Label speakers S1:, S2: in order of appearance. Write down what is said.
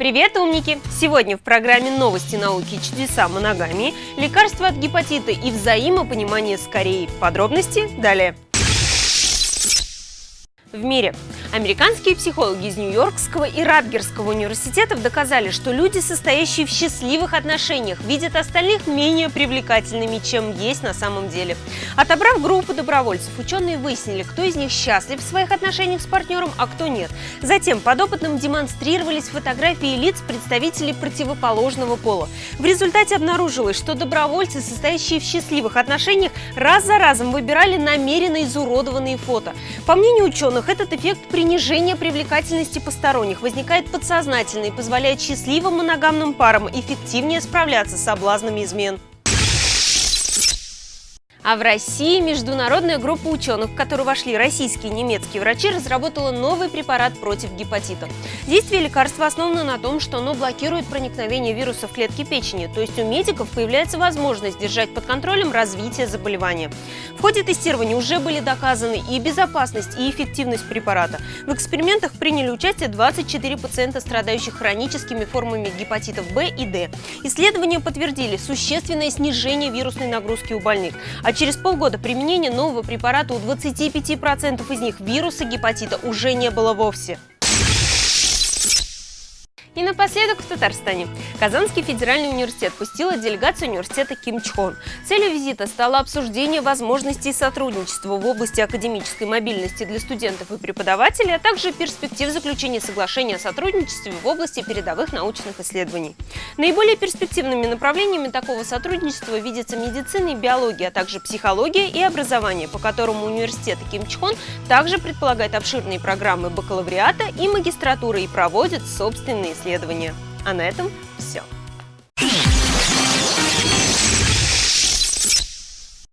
S1: Привет, умники! Сегодня в программе «Новости науки чудеса моногамии» лекарства от гепатита и взаимопонимание с Кореей. Подробности далее. В мире Американские психологи из Нью-Йоркского и Радгерского университетов доказали, что люди, состоящие в счастливых отношениях, видят остальных менее привлекательными, чем есть на самом деле. Отобрав группу добровольцев, ученые выяснили, кто из них счастлив в своих отношениях с партнером, а кто нет. Затем подопытным демонстрировались фотографии лиц представителей противоположного пола. В результате обнаружилось, что добровольцы, состоящие в счастливых отношениях, раз за разом выбирали намеренно изуродованные фото. По мнению ученых, этот эффект при принижение привлекательности посторонних возникает подсознательно и позволяет счастливым моногамным парам эффективнее справляться с соблазнами измен. А в России международная группа ученых, в которую вошли российские и немецкие врачи, разработала новый препарат против гепатита. Действие лекарства основано на том, что оно блокирует проникновение вируса в клетки печени, то есть у медиков появляется возможность держать под контролем развитие заболевания. В ходе тестирования уже были доказаны и безопасность, и эффективность препарата. В экспериментах приняли участие 24 пациента, страдающих хроническими формами гепатитов В и Д. Исследования подтвердили существенное снижение вирусной нагрузки у больных, а через полгода применения нового препарата у 25% из них вируса гепатита уже не было вовсе. И напоследок в Татарстане. Казанский федеральный университет пустила делегацию университета Ким Чхон. Целью визита стало обсуждение возможностей сотрудничества в области академической мобильности для студентов и преподавателей, а также перспектив заключения соглашения о сотрудничестве в области передовых научных исследований. Наиболее перспективными направлениями такого сотрудничества видятся медицина и биология, а также психология и образование, по которому университет Ким Чхон также предполагает обширные программы бакалавриата и магистратуры и проводит собственные исследования. А на этом все.